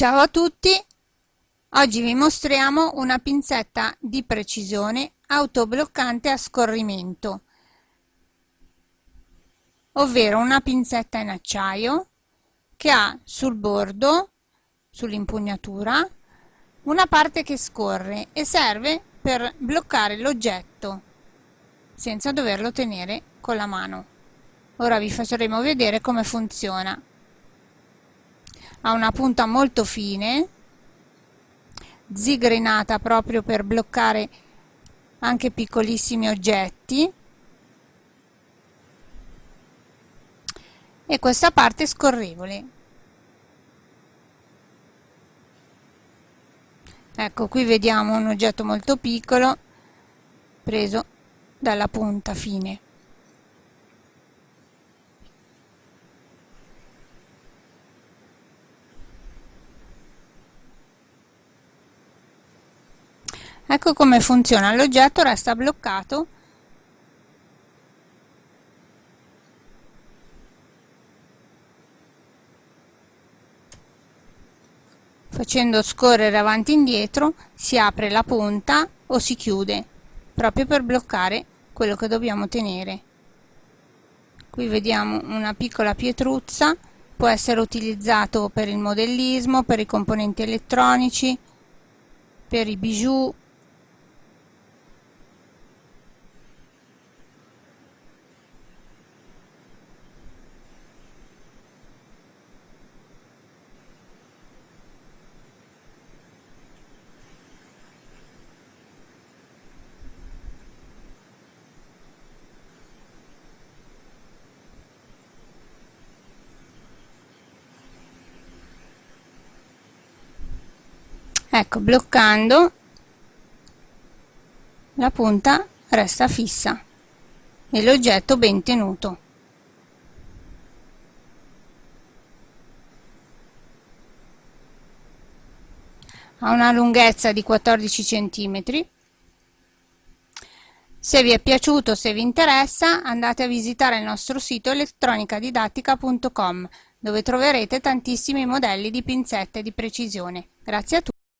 Ciao a tutti! Oggi vi mostriamo una pinzetta di precisione autobloccante a scorrimento, ovvero una pinzetta in acciaio che ha sul bordo, sull'impugnatura, una parte che scorre e serve per bloccare l'oggetto senza doverlo tenere con la mano. Ora vi faremo vedere come funziona ha una punta molto fine zigrinata proprio per bloccare anche piccolissimi oggetti. E questa parte scorrevole. Ecco qui vediamo un oggetto molto piccolo preso dalla punta fine ecco come funziona. L'oggetto resta bloccato. Facendo scorrere avanti e indietro si apre la punta o si chiude proprio per bloccare quello che dobbiamo tenere. Qui vediamo una piccola pietruzza. Può essere utilizzato per il modellismo per i componenti elettronici per i bijou ecco bloccando la punta resta fissa e l'oggetto ben tenuto. Ha una lunghezza di 14 cm se vi è piaciuto se vi interessa andate a visitare il nostro sito elettronicadidattica.com dove troverete tantissimi modelli di pinzette di precisione. Grazie a tutti